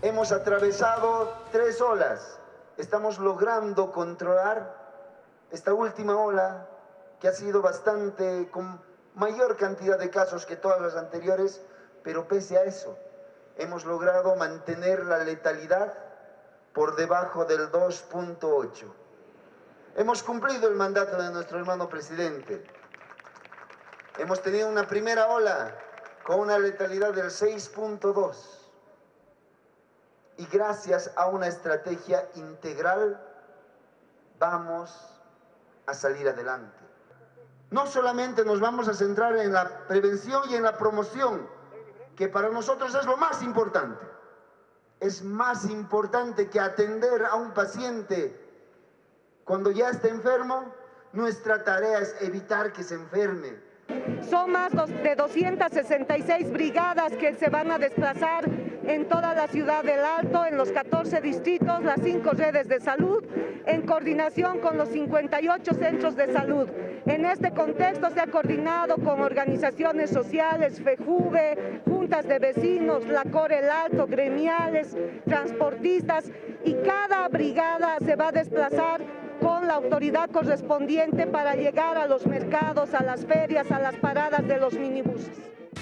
Hemos atravesado tres olas. Estamos logrando controlar esta última ola que ha sido bastante, con mayor cantidad de casos que todas las anteriores, pero pese a eso, hemos logrado mantener la letalidad por debajo del 2.8. Hemos cumplido el mandato de nuestro hermano presidente. Hemos tenido una primera ola con una letalidad del 6.2. Y gracias a una estrategia integral vamos a salir adelante. No solamente nos vamos a centrar en la prevención y en la promoción, que para nosotros es lo más importante. Es más importante que atender a un paciente cuando ya está enfermo, nuestra tarea es evitar que se enferme. Son más de 266 brigadas que se van a desplazar en toda la ciudad del Alto, en los 14 distritos, las cinco redes de salud, en coordinación con los 58 centros de salud. En este contexto se ha coordinado con organizaciones sociales, FEJUVE, juntas de vecinos, la Core El Alto, gremiales, transportistas y cada brigada se va a desplazar la autoridad correspondiente para llegar a los mercados, a las ferias, a las paradas de los minibuses.